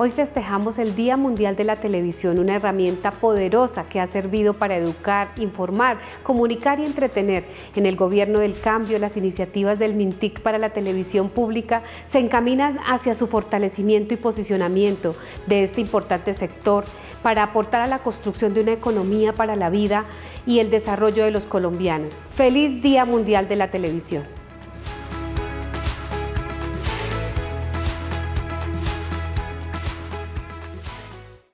Hoy festejamos el Día Mundial de la Televisión, una herramienta poderosa que ha servido para educar, informar, comunicar y entretener. En el Gobierno del Cambio, las iniciativas del MINTIC para la televisión pública se encaminan hacia su fortalecimiento y posicionamiento de este importante sector para aportar a la construcción de una economía para la vida y el desarrollo de los colombianos. ¡Feliz Día Mundial de la Televisión!